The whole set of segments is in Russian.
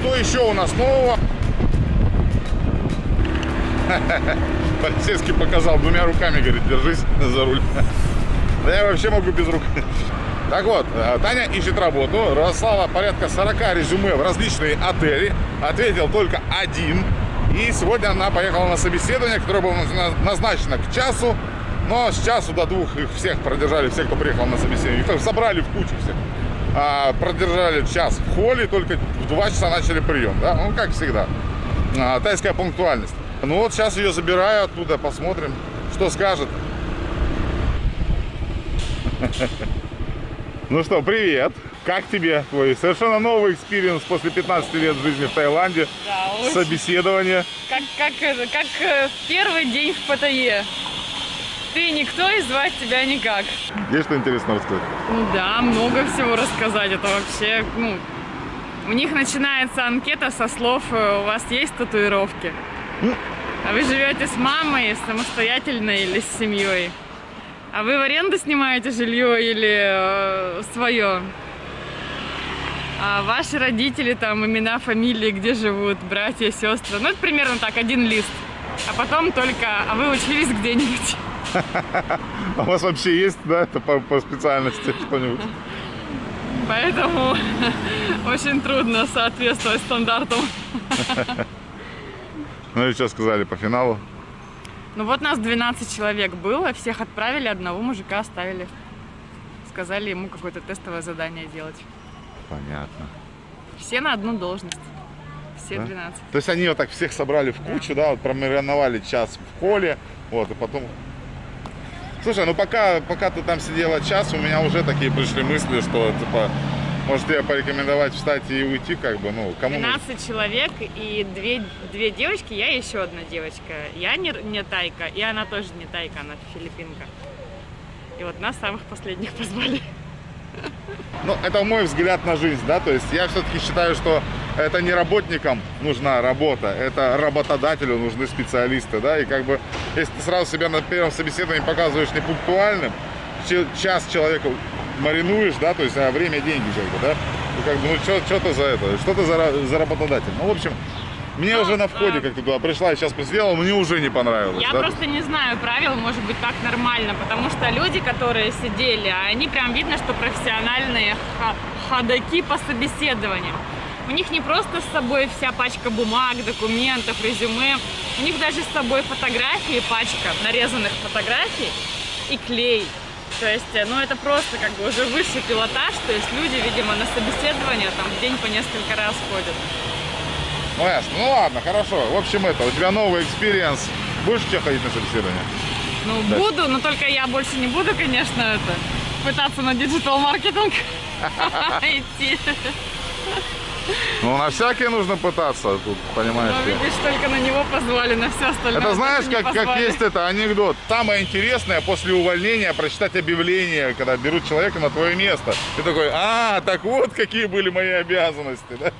что еще у нас нового? Полицейский показал двумя руками, говорит, держись за руль. Да я вообще могу без рук. Так вот, э, Таня ищет работу, разослала порядка 40 резюме в различные отели, ответил только один. И сегодня она поехала на собеседование, которое было назначено к часу. Но с часу до двух их всех продержали, всех, кто приехал на собеседование. Их собрали в кучу всех. А, продержали час в холле, только в 2 часа начали прием. Да? Ну, как всегда. А, тайская пунктуальность. Ну вот сейчас ее забираю оттуда, посмотрим, что скажет. Ну что, привет! Как тебе твой совершенно новый experience после 15 лет жизни в Таиланде? Да, очень. Собеседование. Как, как, как э, первый день в ПТЕ. Ты никто и звать тебя никак. Есть что интересно рассказать? Ну да, много всего рассказать. Это вообще, ну, у них начинается анкета со слов «У вас есть татуировки?» А вы живете с мамой, самостоятельно или с семьей? А вы в аренду снимаете жилье или э, свое? А ваши родители, там, имена, фамилии, где живут, братья, сестры. Ну, это примерно так, один лист. А потом только, а вы учились где-нибудь? А у вас вообще есть, да, это по, по специальности что-нибудь? Поэтому очень трудно соответствовать стандартам. Ну и что сказали по финалу? Ну вот нас 12 человек было, всех отправили, одного мужика оставили. Сказали ему какое-то тестовое задание делать. Понятно. Все на одну должность. Все Да? 12. То есть они вот так всех собрали в кучу, да, вот промариновали час в холле, вот, и потом... Слушай, ну пока, пока ты там сидела час, у меня уже такие пришли мысли, что, типа, может тебе порекомендовать встать и уйти, как бы, ну, кому... 12 человек и две, две девочки, я еще одна девочка. Я не, не тайка, и она тоже не тайка, она филиппинка. И вот нас самых последних позвали. Ну, это мой взгляд на жизнь, да, то есть я все-таки считаю, что это не работникам нужна работа, это работодателю нужны специалисты, да, и как бы, если ты сразу себя на первом собеседовании показываешь непунктуальным, час человеку маринуешь, да, то есть а время деньги, как бы, да, ну, как бы, ну, что ты за это, что ты за, за работодатель, ну, в общем, мне Ну, уже на входе, а- как ты туда пришла и сейчас посидела, мне уже не понравилось, Я да, просто не знаю правил, может быть, так нормально, потому что люди, которые сидели, они прям видно, что профессиональные ходаки по собеседованиям. У них не просто с собой вся пачка бумаг, документов, резюме, у них даже с собой фотографии, пачка нарезанных фотографий и клей. То есть, э, ну это просто как бы уже высший пилотаж, то есть люди, видимо, на собеседование там в день по несколько раз ходят. Ну, ясно. Ну, ладно, хорошо. В общем, это, у тебя новый experience. Будешь еще ходить на собеседование? Ну, Да. буду, но только я больше не буду, конечно, это пытаться на digital-маркетинг идти. Ну, на всякие нужно пытаться, тут, понимаешь ли. видишь, только на него позвали, на все остальное. Это знаешь, как, как есть это анекдот. Самое интересное после увольнения прочитать объявление, когда берут человека на твое место. Ты такой, а, так вот какие были мои обязанности. Да?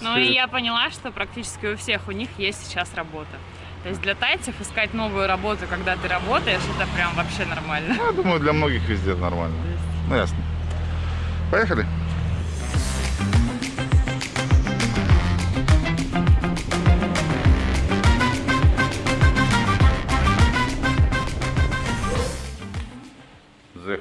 Ну и я поняла, что практически у всех у них есть сейчас работа. То есть для тайцев искать новую работу, когда ты работаешь, это прям вообще нормально. Я думаю, для многих везде нормально. Ну, ясно. Поехали.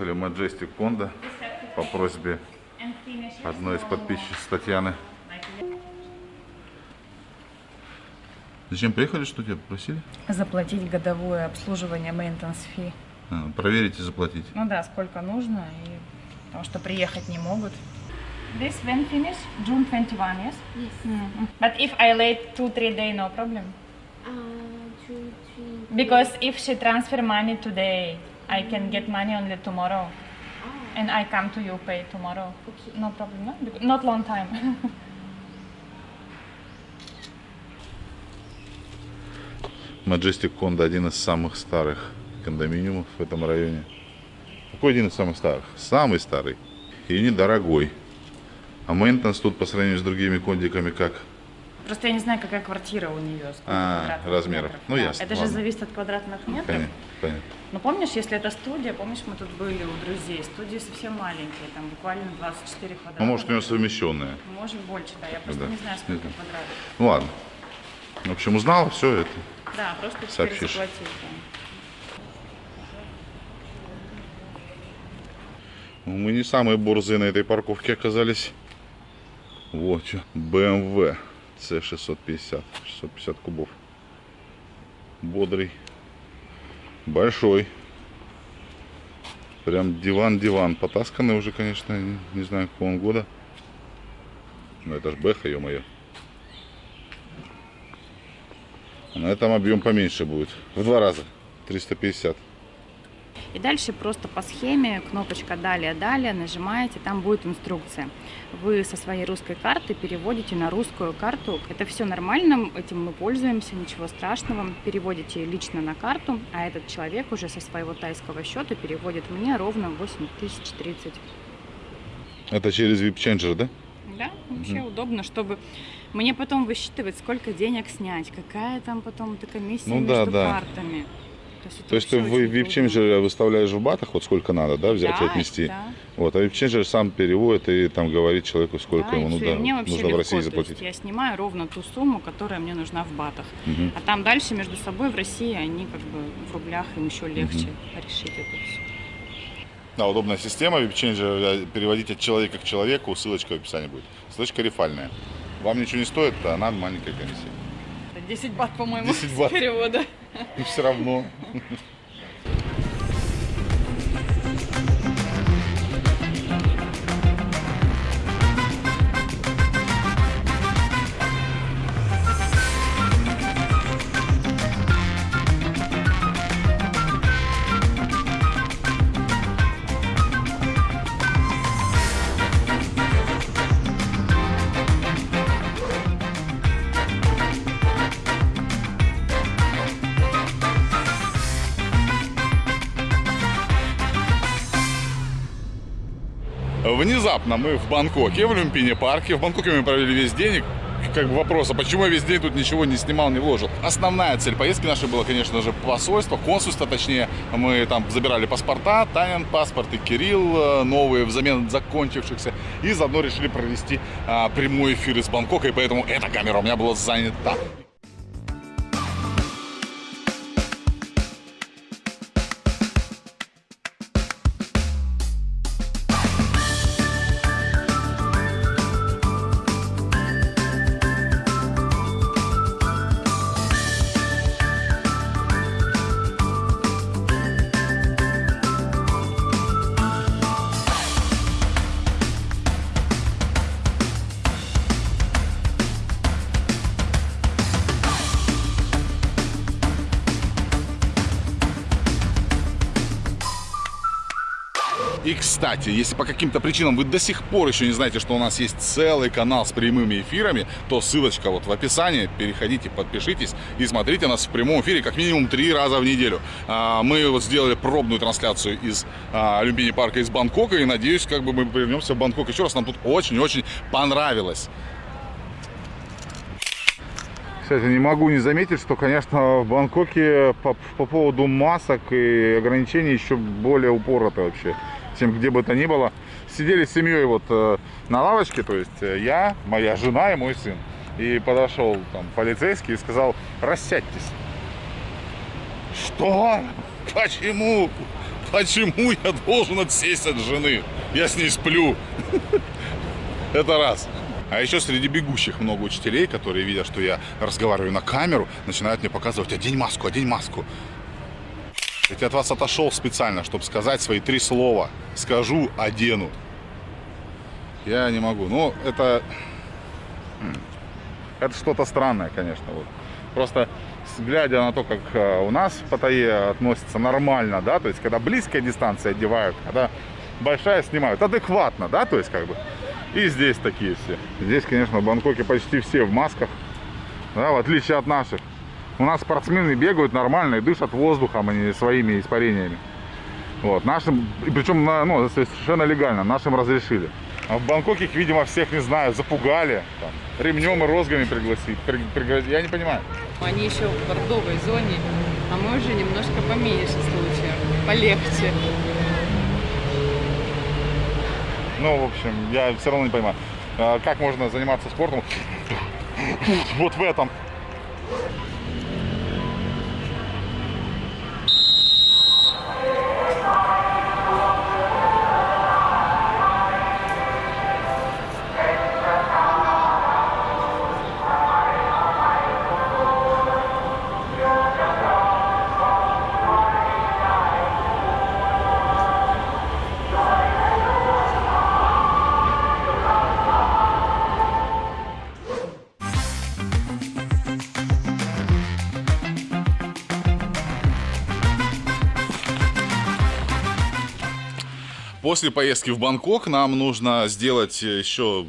Заехали в Majestic Кондо по просьбе одной из подписчиц Татьяны. Зачем приехали, что тебя попросили? Заплатить годовое обслуживание maintenance fee. А, проверить и заплатить. Ну да, сколько нужно, и потому что приехать не могут. This when finish? June 21, yes? Yes. Mm. But if I late 2-3 day, no problem. Uh, two, three. Because if she transfer money today, I can get money only tomorrow. Oh, And I come to you pay tomorrow. okay. No problem, no? Bec- Not long time. Majestic Кондо один из самых старых кондоминиумов в этом районе. Какой один из самых старых? Самый старый. И недорогой. А мейнтенс тут по сравнению с другими кондиками как? Просто я не знаю, какая квартира у нее. А, размеров. метров. Ну, Да. ясно, Это же ладно. зависит от квадратных метров. Понятно, понятно. Но помнишь, если это студия, помнишь, мы тут были у друзей, студии совсем маленькие, там буквально 24 квадрата. Ну, может, у него совмещенная. Может больше, да. Я просто Да. не знаю, сколько знаю. квадратов. Ну, ладно. В общем, узнала все это. Да, просто теперь Сообщишь. заплатить. да. Ну, Мы не самые борзые на этой парковке оказались. Вот, чё, BMW C650. 650 кубов. Бодрый. Большой. Прям диван-диван. Потасканный уже, конечно, не, знаю, какого он года. Но это ж Бэха, ё-моё. На этом объем поменьше будет. В два раза. 350. И дальше просто по схеме кнопочка «Далее, далее» нажимаете, там будет инструкция. Вы со своей русской карты переводите на русскую карту. Это все нормально, этим мы пользуемся, ничего страшного. Переводите лично на карту, а этот человек уже со своего тайского счета переводит мне ровно 8030. Это через VIP Changer, да? Да, вообще удобно, чтобы мне потом высчитывать, сколько денег снять, какая там потом эта комиссия Ну да, между да. картами. То есть, То есть ты в. Changer выставляешь в батах, вот сколько надо, да, взять и Да, отнести. да. Вот, а Changer сам переводит и там говорит человеку, сколько Да, и ему ну, да, и мне вообще нужно в легко, России то есть заплатить. я снимаю ровно ту сумму, которая мне нужна в батах. Мгм. А там дальше между собой в России они как бы в рублях им еще легче решить это все. Да, удобная система, Changer э, переводить от человека к человеку, ссылочка в описании будет. Ссылочка рефальная. Вам ничего не стоит, а нам маленькая комиссия. 10 бат, по-моему, 10 бат. с перевода. И все равно. Внезапно мы в Бангкоке, в Люмпине парке. В Бангкоке мы провели весь день. Как бы вопрос, а почему я весь день тут ничего не снимал, не вложил? Основная цель поездки нашей была, конечно же, посольство, консульство, точнее. Мы там забирали паспорта, Танин паспорт и Кирилл э, новые взамен закончившихся. И заодно решили провести а, прямой эфир из Бангкока, и поэтому эта камера у меня была занята. Кстати, если по каким-то причинам вы до сих пор еще не знаете, что у нас есть целый канал с прямыми эфирами, то ссылочка вот в описании. Переходите, подпишитесь и смотрите нас в прямом эфире как минимум три раза в неделю. А, Мы вот сделали пробную трансляцию из а, Люмпини парка из Бангкока и надеюсь, как бы мы вернемся в Бангкок еще раз. Нам тут очень-очень понравилось. Кстати, не могу не заметить, что, конечно, в Бангкоке по, по поводу масок и ограничений еще более упорото вообще, чем где бы то ни было. Сидели с семьей вот э, на лавочке, то есть э, я, моя жена и мой сын. И подошел там полицейский и сказал, рассядьтесь. Что? Почему? Почему я должен отсесть от жены? Я с ней сплю. Это раз. А еще среди бегущих много учителей, которые видят, что я разговариваю на камеру, начинают мне показывать, одень маску, одень маску. Я от вас отошел специально, чтобы сказать свои три слова. Скажу, одену. Я не могу. Ну, это... м, Это что-то странное, конечно. Вот. Просто глядя на то, как э, у нас в Паттайе относятся нормально, да, то есть когда близкая дистанция одевают, когда большая снимают, адекватно, да, то есть как бы. И здесь такие все. Здесь, конечно, в Бангкоке почти все в масках, да, в отличие от наших. У нас спортсмены бегают нормально и дышат воздухом, а не своими испарениями. Вот, нашим, причем, ну, совершенно легально, нашим разрешили. А в Бангкоке их, видимо, всех, не знаю, запугали. Там, ремнем и розгами пригласить. При- пригроз- Я не понимаю. Они еще в бордовой зоне, а мы уже немножко поменьше случаев, полегче. Ну, в общем, я все равно не понимаю, а, как можно заниматься спортом вот в этом. После поездки в Бангкок нам нужно сделать еще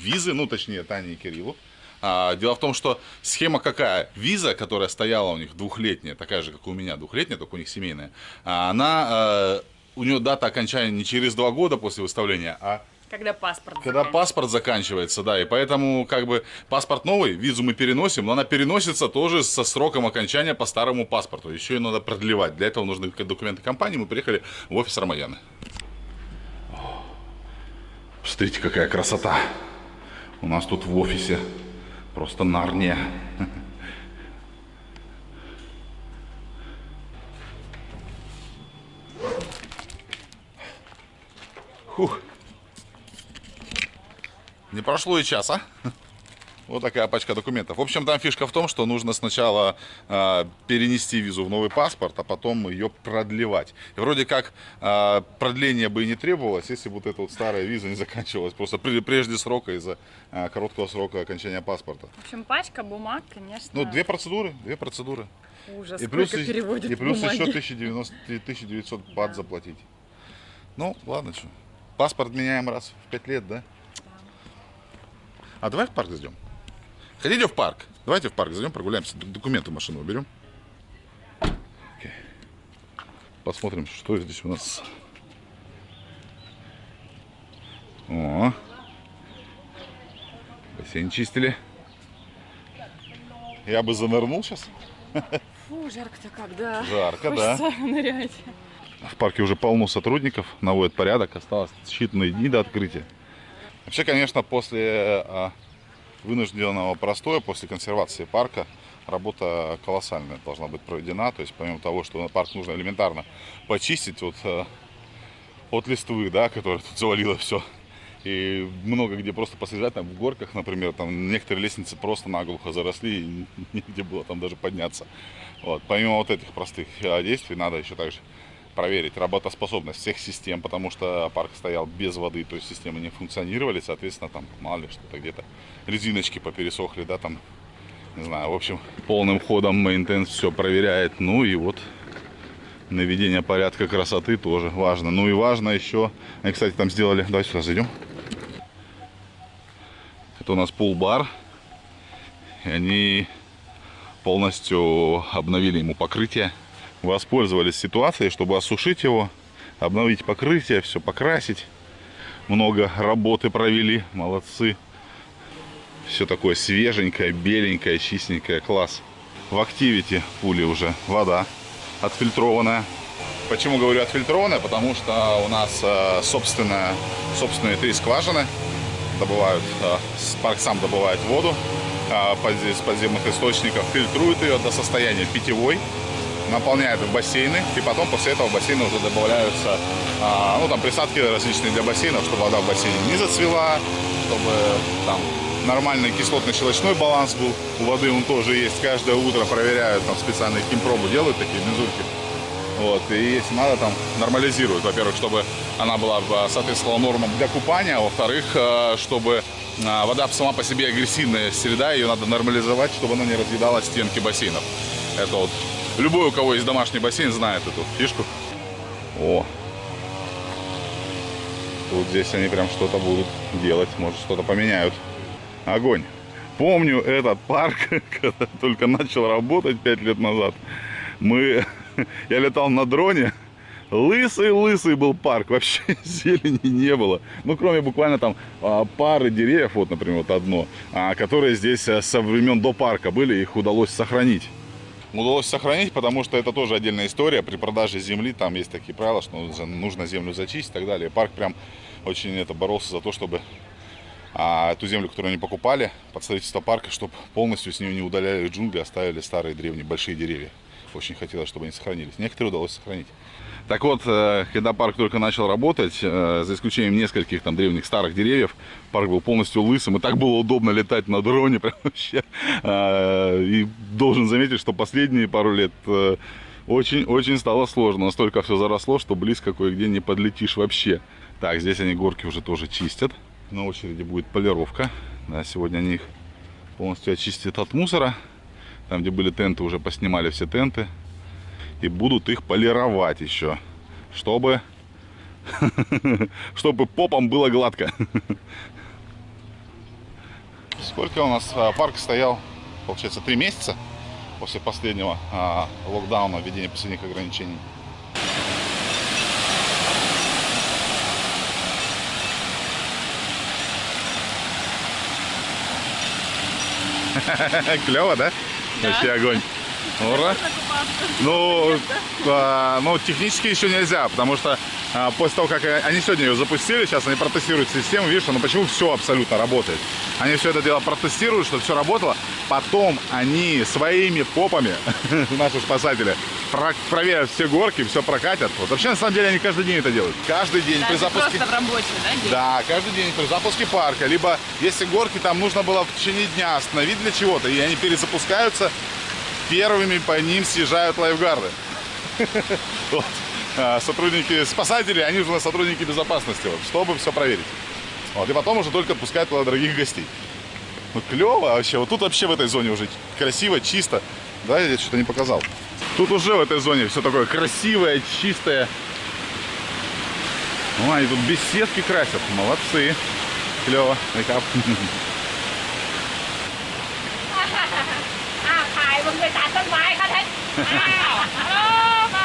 визы, ну, точнее, Тане и Кириллу. А, дело в том, что схема какая? Виза, которая стояла у них двухлетняя, такая же, как у меня, двухлетняя, только у них семейная, а, она, э, у нее дата окончания не через два года после выставления, а Когда паспорт когда паспорт заканчивается, да, и поэтому как бы паспорт новый, визу мы переносим, но она переносится тоже со сроком окончания по старому паспорту. Еще ее надо продлевать. Для этого нужны документы компании. Мы приехали в офис Рамаяны. Смотрите, какая красота. У нас тут в офисе просто нарния. Фух. Не прошло и часа. Вот такая пачка документов. В общем, там фишка в том, что нужно сначала э, перенести визу в новый паспорт, а потом ее продлевать. И вроде как э, продление бы и не требовалось, если бы вот эта вот старая виза не заканчивалась просто при- прежде срока из-за э, короткого срока окончания паспорта. В общем, пачка бумаг, конечно. Ну, две процедуры, две процедуры. Ужас, И плюс, сколько переводят и плюс бумаги. еще 1090, 1900 бат заплатить. Ну, ладно, что. Паспорт меняем раз в 5 лет, да? А давай в парк зайдем. Хотите в парк? Давайте в парк зайдем, прогуляемся. Документы в машину уберем. Посмотрим, что здесь у нас. О. Бассейн чистили. Я бы занырнул сейчас. Фу, жарко-то как, да. Жарко, да. Хочется нырять. В парке уже полно сотрудников, наводят порядок, осталось считанные дни до открытия. Вообще, конечно, после а, вынужденного простоя, после консервации парка, работа колоссальная должна быть проведена. То есть, помимо того, что парк нужно элементарно почистить от, а, от листвы, да, которая тут завалила все. И много где просто посъезжать, там в горках, например, там некоторые лестницы просто наглухо заросли, и негде было там даже подняться. Вот. Помимо вот этих простых а, действий, надо еще также проверить работоспособность всех систем, потому что парк стоял без воды, то есть системы не функционировали, соответственно, там, мало ли, что-то где-то резиночки попересохли, да, там, не знаю, в общем, полным ходом мейнтенс все проверяет, ну и вот наведение порядка, красоты тоже важно. Ну и важно еще, они, кстати, там сделали, давай сюда зайдем. Это у нас пул-бар, и они полностью обновили ему покрытие, воспользовались ситуацией, чтобы осушить его, обновить покрытие, все покрасить. Много работы провели, молодцы. Все такое свеженькое, беленькое, чистенькое, класс. В активити пули уже вода отфильтрованная. Почему говорю отфильтрованная? Потому что у нас э, собственная, собственные три скважины добывают, э, парк сам добывает воду э, подзе- с подземных источников, фильтрует ее до состояния питьевой, наполняет в бассейны, и потом после этого в бассейны уже добавляются, а, ну там присадки различные для бассейнов, чтобы вода в бассейне не зацвела, чтобы там нормальный кислотно-щелочной баланс был. У воды он тоже есть. Каждое утро проверяют, там специальные химпробы делают, такие мензурки. Вот, и если надо, там нормализируют. Во-первых, чтобы она была э, соответствовала нормам для купания, а во-вторых, э, чтобы э, вода сама по себе агрессивная среда, ее надо нормализовать, чтобы она не разъедала стенки бассейнов. Это вот любой, у кого есть домашний бассейн, знает эту фишку. О, тут здесь они прям что-то будут делать, может что-то поменяют. Огонь. Помню этот парк, когда только начал работать 5 лет назад. Мы, я летал на дроне Лысый-лысый был парк, вообще зелени не было. Ну, кроме буквально там а, пары деревьев, вот, например, вот одно, а, которые здесь а, со времен до парка были, их удалось сохранить. Удалось сохранить, потому что это тоже отдельная история. При продаже земли там есть такие правила, что нужно- землю зачистить и так далее. Парк прям очень это боролся за то, чтобы а, эту землю, которую они покупали под строительство парка, чтобы полностью с нее не удаляли джунгли, оставили старые древние большие деревья. Очень хотелось, чтобы они сохранились. Некоторые удалось сохранить. Так вот, э, когда парк только начал работать, э, за исключением нескольких там древних старых деревьев, парк был полностью лысым, и так было удобно летать на дроне, прям вообще. А, И должен заметить, что последние пару лет э, очень-очень стало сложно. Настолько все заросло, что близко кое-где не подлетишь вообще. Так, здесь они горки уже тоже чистят. На очереди будет полировка. Да, сегодня они их полностью очистят от мусора. Там, где были тенты, уже поснимали все тенты. И будут их полировать еще, чтобы, чтобы попам было гладко. Сколько у нас а, парк стоял? Получается, три месяца после последнего а, локдауна, введения последних ограничений. Клево, да? Вообще огонь. Ура. Ну, а, ну, технически еще нельзя, потому что а, после того, как они сегодня ее запустили, сейчас они протестируют систему, видишь, ну почему все абсолютно работает. Они все это дело протестируют, чтобы все работало, потом они своими попами, наши спасатели, про- проверят все горки, все прокатят. Вот вообще, на самом деле, они каждый день это делают. Каждый день при Даже запуске... просто в рабочий, да, день? Да, каждый день при запуске парка. Либо, если горки там нужно было в течение дня остановить для чего-то, и они перезапускаются, первыми по ним съезжают лайфгарды. Вот. А, Сотрудники, спасатели, они же у нас сотрудники безопасности, вот, чтобы все проверить. Вот, и потом уже только отпускают туда дорогих гостей. Ну, клево вообще. Вот тут вообще в этой зоне уже красиво, чисто. Да, я что-то не показал. Тут уже в этой зоне все такое красивое, чистое. Они тут беседки красят. Молодцы. Клево. Мейкап. มึงไปตัดต้นไม้เขาแท้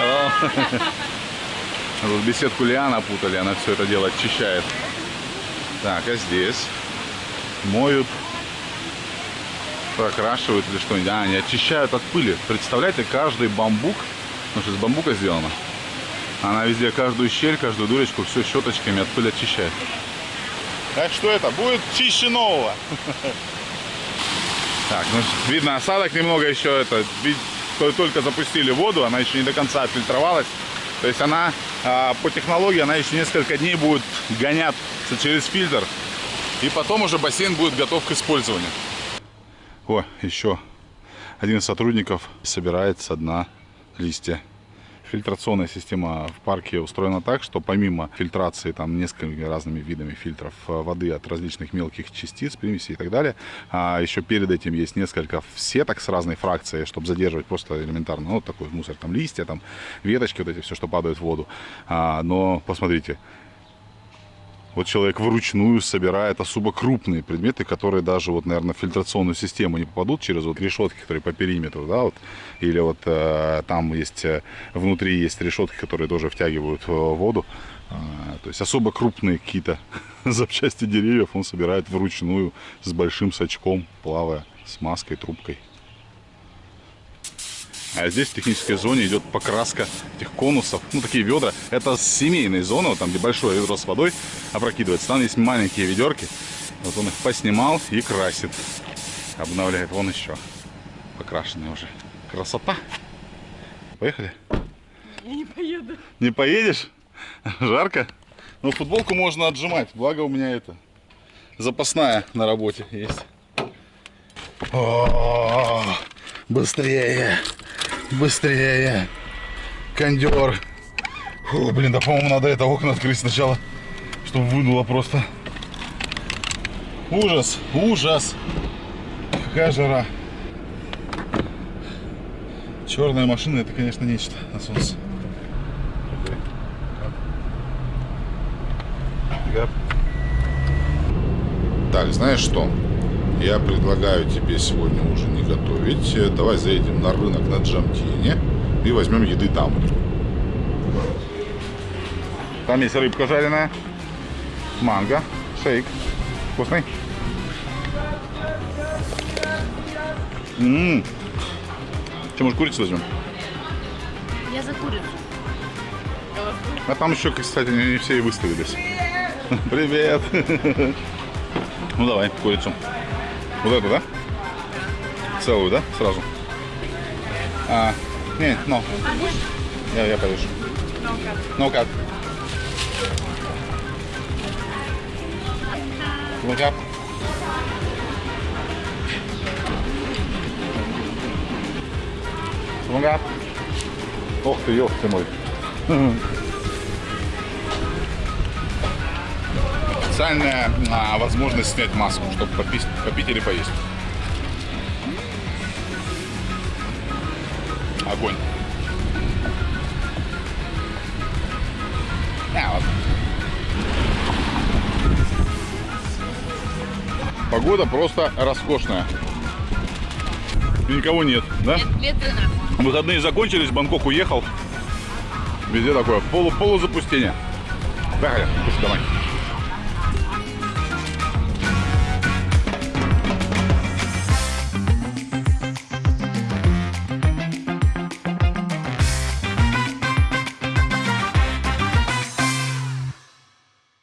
อ้าว Тут беседку лиана путали, она все это дело очищает. Так, а здесь моют, прокрашивают или что-нибудь. А, они очищают от пыли. Представляете, каждый бамбук, ну что из бамбука сделано, она везде каждую щель, каждую дырочку все щеточками от пыли очищает. Так что это будет чище нового. Так, ну видно осадок немного еще это. то- Только запустили воду, она еще не до конца отфильтровалась. То есть она а, по технологии она еще несколько дней будет гоняться через фильтр. И потом уже бассейн будет готов к использованию. О, еще один из сотрудников собирает со дна листья. Фильтрационная система в парке устроена так, что помимо фильтрации там несколькими разными видами фильтров э, воды от различных мелких частиц, примесей и так далее, а еще перед этим есть несколько сеток с разной фракцией, чтобы задерживать просто элементарно, ну, такой мусор, там листья, там веточки, вот эти все, что падает в воду. А, но посмотрите, вот человек вручную собирает особо крупные предметы, которые даже, вот, наверное, в фильтрационную систему не попадут через вот решетки, которые по периметру, да, вот. Или вот э, там есть, э, внутри есть решетки, которые тоже втягивают э, воду. А, то есть особо крупные какие-то запчасти деревьев он собирает вручную с большим сачком, плавая с маской, трубкой. А здесь в технической зоне идет покраска этих конусов. Ну, такие ведра. Это с семейной зоны, вот там, где большое ведро с водой опрокидывается. Там есть маленькие ведерки. Вот он их поснимал и красит. Обновляет. Вон еще. Покрашенные уже. Красота. Поехали? Я не поеду. Не поедешь? Жарко? Ну, футболку можно отжимать. Благо у меня это запасная на работе есть. О, быстрее, быстрее. Кондер. Фу, блин, да, по-моему, надо это окна открыть сначала, чтобы вынуло просто. Ужас, ужас. Какая жара. Черная машина, это, конечно, нечто на солнце. Так, знаешь что? Я предлагаю тебе сегодня уже не готовить. Э, Давай заедем на рынок на Джамтине и возьмем еды там. Там есть рыбка жареная, манго, шейк. Вкусный? Ммм. Че, может, курицу возьмем? Я за курицу. А там еще, кстати, не все и выставились. Привет. Ну давай, курицу. Вот эту, да? Целую, да? Сразу. А, не, ну. Я, я повешу. Ну как? Ну как? Ну как? Ох ты, ёх ты мой. Специальная а, возможность снять маску, чтобы попить, попить или поесть. Огонь. А, вот. Погода просто роскошная. И никого нет, да? Ветрено. Выходные закончились, Бангкок уехал. Везде такое полу полузапустение. Поехали, пусть домой.